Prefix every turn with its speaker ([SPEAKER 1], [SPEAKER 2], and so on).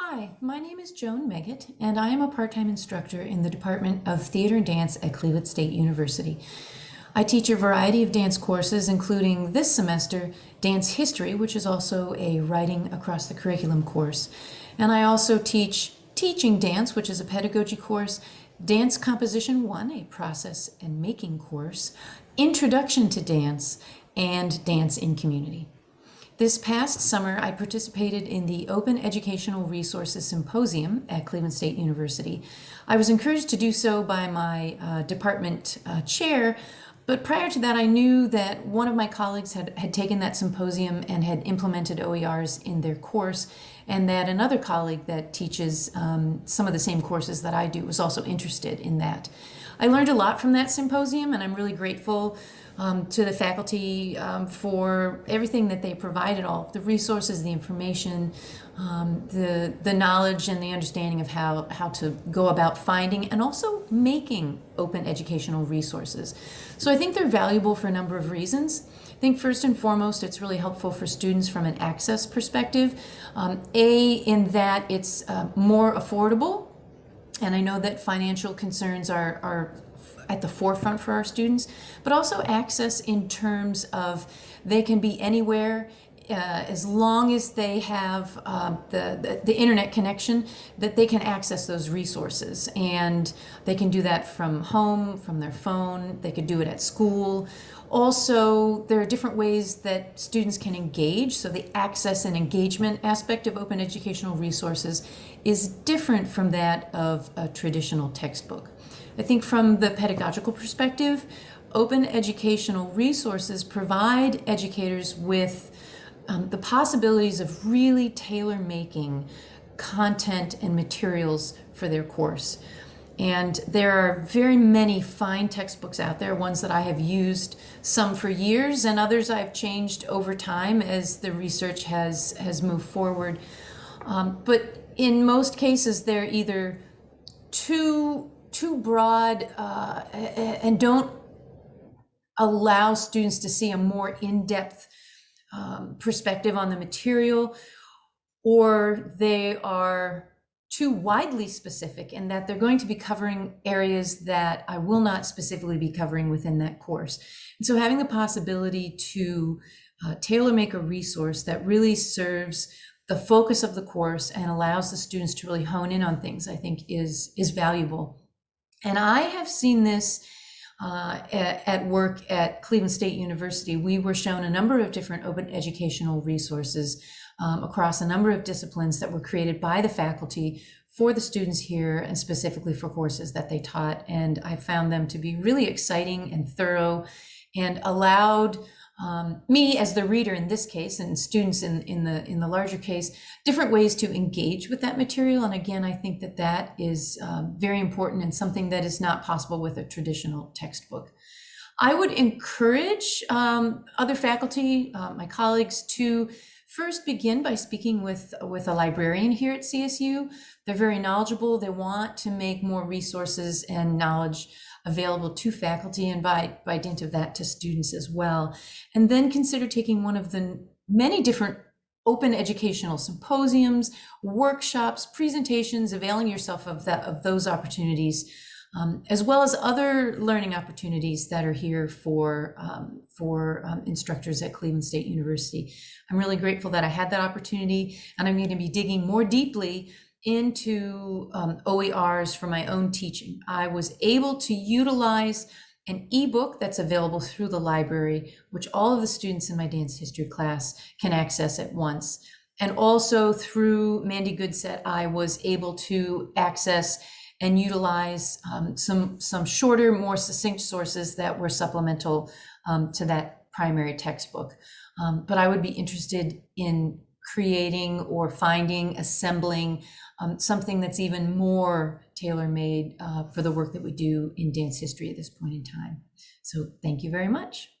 [SPEAKER 1] Hi, my name is Joan Meggett, and I am a part-time instructor in the Department of Theater and Dance at Cleveland State University. I teach a variety of dance courses, including this semester, Dance History, which is also a Writing Across the Curriculum course. And I also teach Teaching Dance, which is a pedagogy course, Dance Composition 1, a process and making course, Introduction to Dance, and Dance in Community. This past summer, I participated in the Open Educational Resources Symposium at Cleveland State University. I was encouraged to do so by my uh, department uh, chair, but prior to that, I knew that one of my colleagues had, had taken that symposium and had implemented OERs in their course, and that another colleague that teaches um, some of the same courses that I do was also interested in that. I learned a lot from that symposium, and I'm really grateful um, to the faculty um, for everything that they provided, all the resources, the information, um, the, the knowledge and the understanding of how, how to go about finding and also making open educational resources. So I think they're valuable for a number of reasons. I think first and foremost, it's really helpful for students from an access perspective. Um, a, in that it's uh, more affordable and I know that financial concerns are, are at the forefront for our students, but also access in terms of they can be anywhere uh, as long as they have uh, the, the, the, internet connection, that they can access those resources. And they can do that from home, from their phone, they could do it at school. Also, there are different ways that students can engage. So the access and engagement aspect of open educational resources is different from that of a traditional textbook. I think from the pedagogical perspective, open educational resources provide educators with um, the possibilities of really tailor making content and materials for their course. And there are very many fine textbooks out there, ones that I have used some for years and others I've changed over time as the research has, has moved forward. Um, but in most cases, they're either too too broad uh, and don't allow students to see a more in-depth um, perspective on the material, or they are too widely specific in that they're going to be covering areas that I will not specifically be covering within that course. And so having the possibility to uh, tailor make a resource that really serves the focus of the course and allows the students to really hone in on things, I think is, is valuable. And I have seen this uh, at, at, work at Cleveland State University. We were shown a number of different open educational resources um, across a number of disciplines that were created by the faculty for the students here and specifically for courses that they taught. And I found them to be really exciting and thorough and allowed um, me as the reader in this case and students in, in the in the larger case different ways to engage with that material and again I think that that is um, very important and something that is not possible with a traditional textbook. I would encourage um, other faculty, uh, my colleagues to first begin by speaking with with a librarian here at CSU. They're very knowledgeable. They want to make more resources and knowledge available to faculty and by, by dint of that to students as well. And then consider taking one of the many different open educational symposiums, workshops, presentations, availing yourself of that of those opportunities, um, as well as other learning opportunities that are here for um, for um, instructors at Cleveland State University. I'm really grateful that I had that opportunity, and I'm going to be digging more deeply into um, OERs for my own teaching. I was able to utilize an ebook that's available through the library, which all of the students in my dance history class can access at once. And also through Mandi Goodsett, I was able to access and utilize um, some, some shorter, more succinct sources that were supplemental um, to that primary textbook. Um, but I would be interested in creating or finding, assembling um, something that's even more tailor-made uh, for the work that we do in dance history at this point in time. So thank you very much.